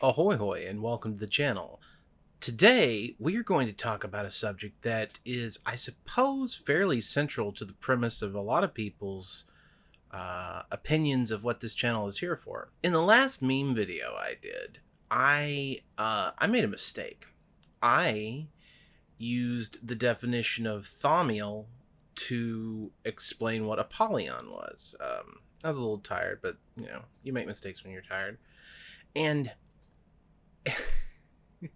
Ahoy hoy and welcome to the channel. Today we are going to talk about a subject that is, I suppose, fairly central to the premise of a lot of people's uh, opinions of what this channel is here for. In the last meme video I did, I uh, I made a mistake. I used the definition of thaumiel to explain what Apollyon was. Um, I was a little tired, but you know, you make mistakes when you're tired. And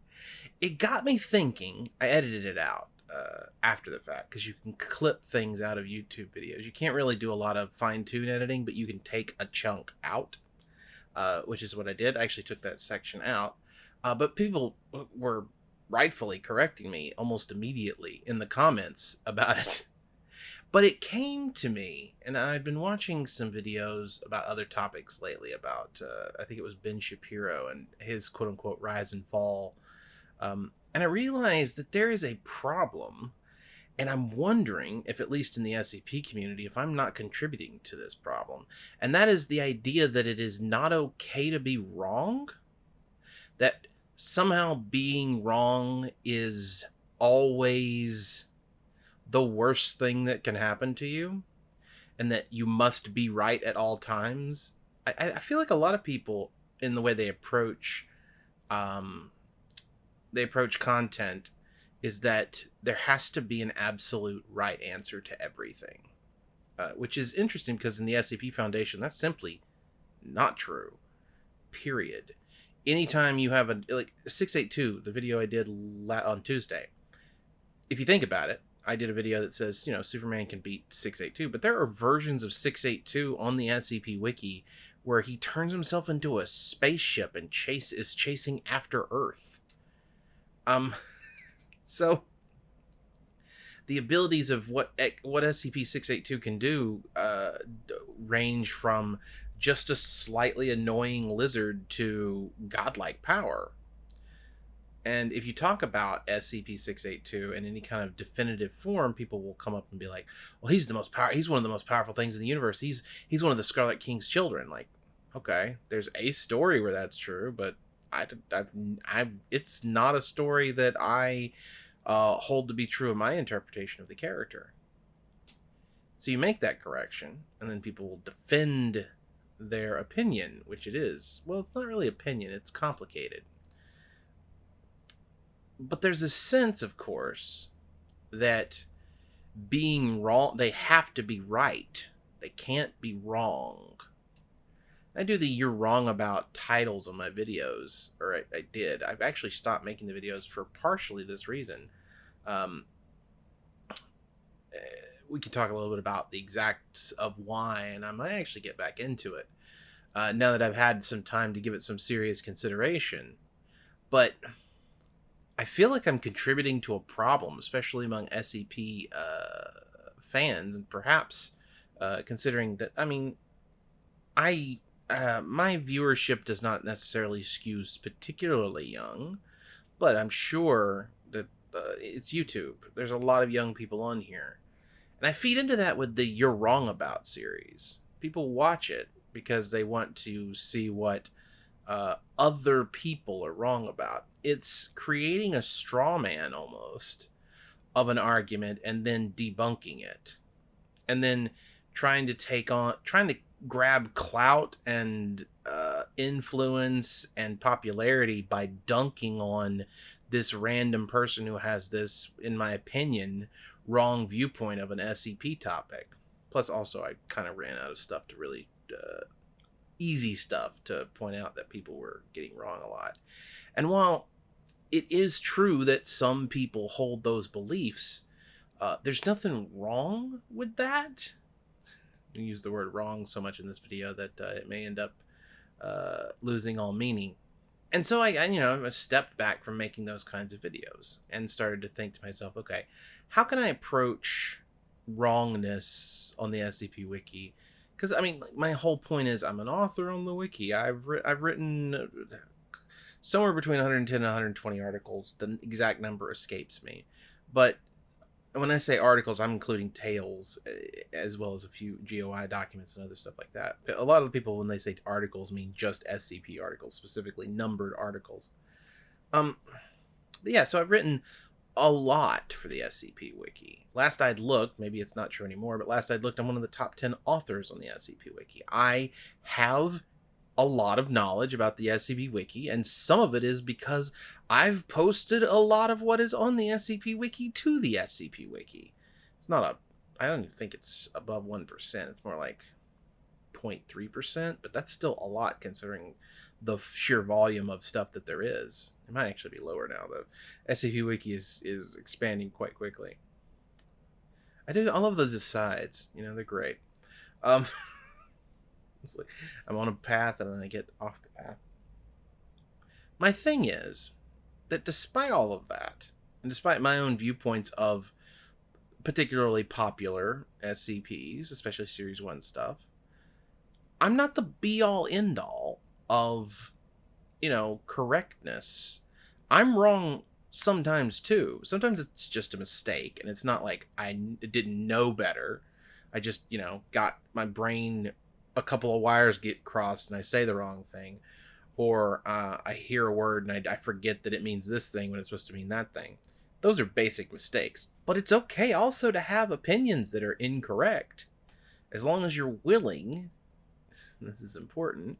it got me thinking. I edited it out uh, after the fact because you can clip things out of YouTube videos. You can't really do a lot of fine tune editing, but you can take a chunk out, uh, which is what I did. I actually took that section out. Uh, but people were rightfully correcting me almost immediately in the comments about it. But it came to me, and I've been watching some videos about other topics lately. About uh, I think it was Ben Shapiro and his quote unquote rise and fall, um, and I realized that there is a problem, and I'm wondering if, at least in the SCP community, if I'm not contributing to this problem, and that is the idea that it is not okay to be wrong, that somehow being wrong is always the worst thing that can happen to you and that you must be right at all times. I, I feel like a lot of people in the way they approach um, they approach content is that there has to be an absolute right answer to everything. Uh, which is interesting because in the SCP Foundation, that's simply not true. Period. Anytime you have a like 682, the video I did on Tuesday, if you think about it, I did a video that says, you know, Superman can beat 682, but there are versions of 682 on the SCP wiki where he turns himself into a spaceship and chase is chasing after Earth. Um so the abilities of what what SCP-682 can do uh range from just a slightly annoying lizard to godlike power. And if you talk about SCP 682 in any kind of definitive form, people will come up and be like, well, he's the most power he's one of the most powerful things in the universe. He's he's one of the Scarlet King's children. Like, okay, there's a story where that's true, but I, I've, I've, it's not a story that I uh, hold to be true in my interpretation of the character. So you make that correction, and then people will defend their opinion, which it is. Well, it's not really opinion, it's complicated but there's a sense, of course, that being wrong, they have to be right. They can't be wrong. I do the you're wrong about titles on my videos, or I, I did. I've actually stopped making the videos for partially this reason. Um, eh, we could talk a little bit about the exacts of why, and I might actually get back into it uh, now that I've had some time to give it some serious consideration. But I feel like I'm contributing to a problem, especially among SCP uh, fans, and perhaps uh, considering that I mean, I uh, my viewership does not necessarily skew particularly young, but I'm sure that uh, it's YouTube. There's a lot of young people on here, and I feed into that with the "You're Wrong About" series. People watch it because they want to see what uh, other people are wrong about. It's creating a straw man almost of an argument and then debunking it. And then trying to take on, trying to grab clout and uh, influence and popularity by dunking on this random person who has this, in my opinion, wrong viewpoint of an SCP topic. Plus, also, I kind of ran out of stuff to really uh, easy stuff to point out that people were getting wrong a lot. And while it is true that some people hold those beliefs, uh, there's nothing wrong with that. I use the word wrong so much in this video that uh, it may end up uh, losing all meaning. And so I, I, you know, I stepped back from making those kinds of videos and started to think to myself, okay, how can I approach wrongness on the SCP Wiki because I mean, my whole point is I'm an author on the wiki. I've ri- I've written uh, somewhere between 110 and 120 articles. The exact number escapes me, but when I say articles, I'm including tales eh, as well as a few GOI documents and other stuff like that. A lot of people, when they say articles, mean just SCP articles, specifically numbered articles. Um, yeah, so I've written a lot for the SCP Wiki. Last I'd looked, maybe it's not true anymore, but last I'd looked, I'm one of the top 10 authors on the SCP Wiki. I have a lot of knowledge about the SCP Wiki, and some of it is because I've posted a lot of what is on the SCP Wiki to the SCP Wiki. It's not a, I don't even think it's above 1%. It's more like 0.3%, but that's still a lot considering the sheer volume of stuff that there is. It might actually be lower now, though. SCP Wiki is, is expanding quite quickly. I do, I love those asides. You know, they're great. Um, like I'm on a path and then I get off the path. My thing is that despite all of that, and despite my own viewpoints of particularly popular SCPs, especially Series 1 stuff, I'm not the be all end all of, you know, correctness. I'm wrong sometimes too. Sometimes it's just a mistake and it's not like I didn't know better. I just, you know, got my brain a couple of wires get crossed and I say the wrong thing, or uh, I hear a word and I, I forget that it means this thing when it's supposed to mean that thing. Those are basic mistakes. But it's okay also to have opinions that are incorrect. As long as you're willing, this is important,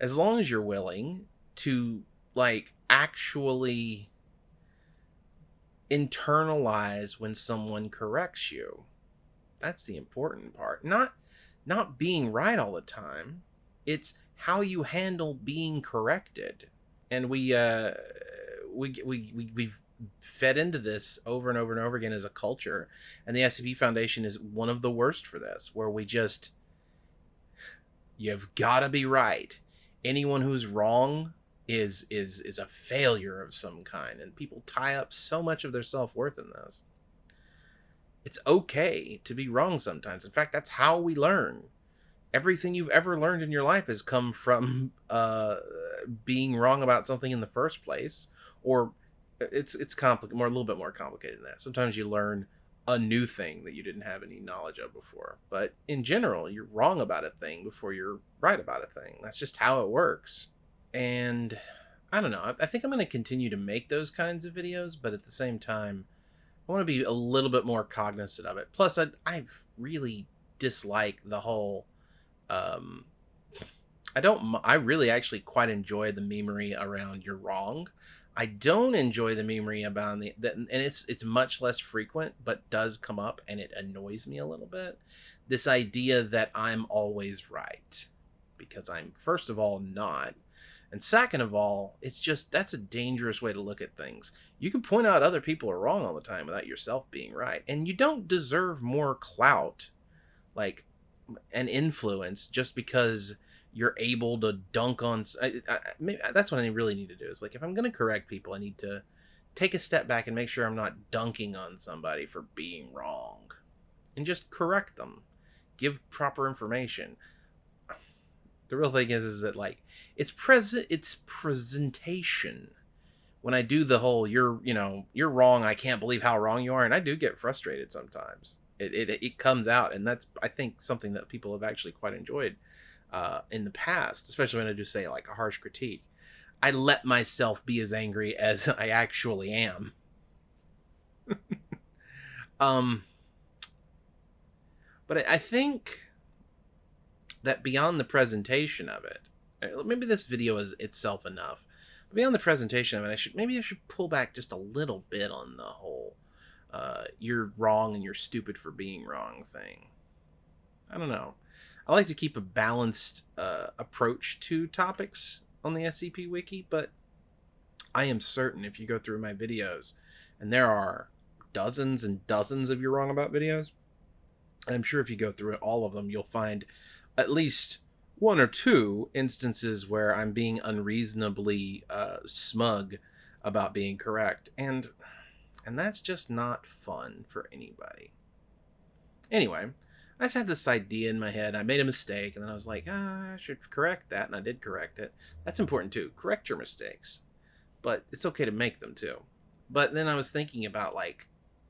as long as you're willing to, like, actually internalize when someone corrects you. That's the important part. Not not being right all the time. It's how you handle being corrected. And we uh we we, we we've fed into this over and over and over again as a culture. And the SCP Foundation is one of the worst for this, where we just you've got to be right. Anyone who's wrong is is is a failure of some kind and people tie up so much of their self-worth in this it's okay to be wrong sometimes. In fact, that's how we learn. Everything you've ever learned in your life has come from uh, being wrong about something in the first place, or it's it's complicated, more a little bit more complicated than that. Sometimes you learn a new thing that you didn't have any knowledge of before. But in general, you're wrong about a thing before you're right about a thing. That's just how it works. And I don't know. I think I'm going to continue to make those kinds of videos, but at the same time, I want to be a little bit more cognizant of it. Plus, I I really dislike the whole. Um, I don't. I really actually quite enjoy the memery around "you're wrong." I don't enjoy the memery about the and it's it's much less frequent, but does come up, and it annoys me a little bit. This idea that I'm always right, because I'm first of all not, and second of all, it's just that's a dangerous way to look at things. You can point out other people are wrong all the time without yourself being right. And you don't deserve more clout, like an influence, just because you're able to dunk on. I, I, maybe uh, that's what I really need to do. Is like if I'm going to correct people, I need to take a step back and make sure I'm not dunking on somebody for being wrong, and just correct them, give proper information the real thing is is that like it's present it's presentation when i do the whole you're you know you're wrong i can't believe how wrong you are and i do get frustrated sometimes it it, it comes out and that's i think something that people have actually quite enjoyed uh, in the past especially when i do say like a harsh critique i let myself be as angry as i actually am um but I, I think that beyond the presentation of it, uh, maybe this video is itself enough. But beyond the presentation of it, I should maybe I should pull back just a little bit on the whole uh, "you're wrong and you're stupid for being wrong" thing. I don't know. I like to keep a balanced uh, approach to topics on the SCP Wiki, but I am certain if you go through my videos, and there are dozens and dozens of "you're wrong about" videos, I'm sure if you go through all of them, you'll find at least one or two instances where I'm being unreasonably uh, smug about being correct, and and that's just not fun for anybody. Anyway, I just had this idea in my head. I made a mistake, and then I was like, ah, I should correct that, and I did correct it. That's important too. Correct your mistakes, but it's okay to make them too. But then I was thinking about like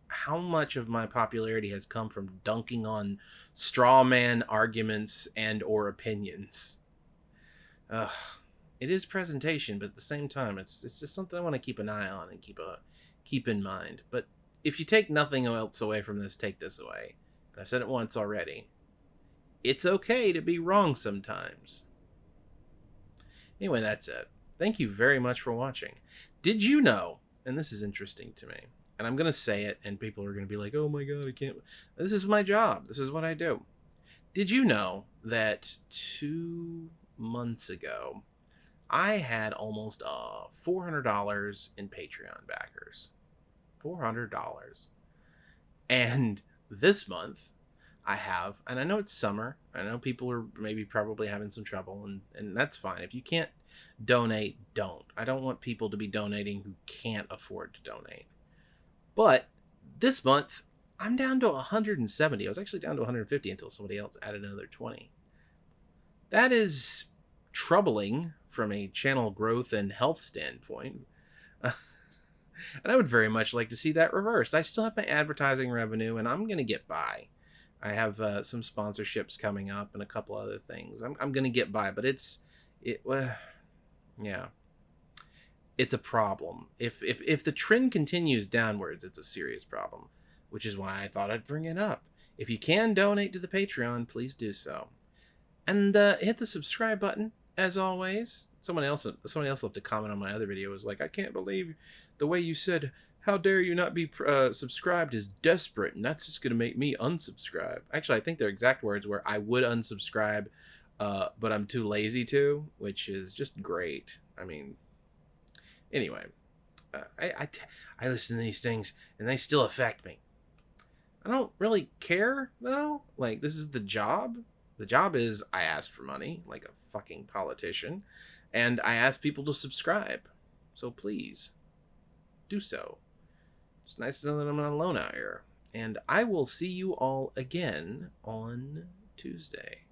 how much of my popularity has come from dunking on straw man arguments and or opinions. Ugh. It is presentation, but at the same time, it's it's just something I want to keep an eye on and keep a keep in mind. But if you take nothing else away from this, take this away. I've said it once already. It's okay to be wrong sometimes. Anyway, that's it. Thank you very much for watching. Did you know, and this is interesting to me, and I'm going to say it, and people are going to be like, oh my God, I can't. This is my job. This is what I do. Did you know that two months ago, I had almost uh, $400 in Patreon backers? $400. And this month, I have, and I know it's summer. I know people are maybe probably having some trouble, and, and that's fine. If you can't donate, don't. I don't want people to be donating who can't afford to donate. But this month, I'm down to 170. I was actually down to 150 until somebody else added another 20. That is troubling from a channel growth and health standpoint. and I would very much like to see that reversed. I still have my advertising revenue and I'm going to get by. I have uh, some sponsorships coming up and a couple other things. I'm, I'm going to get by, but it's, it, uh, yeah it's a problem. If if if the trend continues downwards, it's a serious problem, which is why I thought I'd bring it up. If you can donate to the Patreon, please do so, and uh, hit the subscribe button as always. Someone else someone else left a comment on my other video was like, I can't believe the way you said. How dare you not be uh, subscribed is desperate, and that's just going to make me unsubscribe. Actually, I think their exact words were, I would unsubscribe, uh, but I'm too lazy to, which is just great. I mean, Anyway, uh, I, I, listen to these things and they still affect me. I don't really care though. Like this is the job. The job is I ask for money like a fucking politician, and I ask people to subscribe. So please, do so. It's nice to know that I'm not alone out here. And I will see you all again on Tuesday.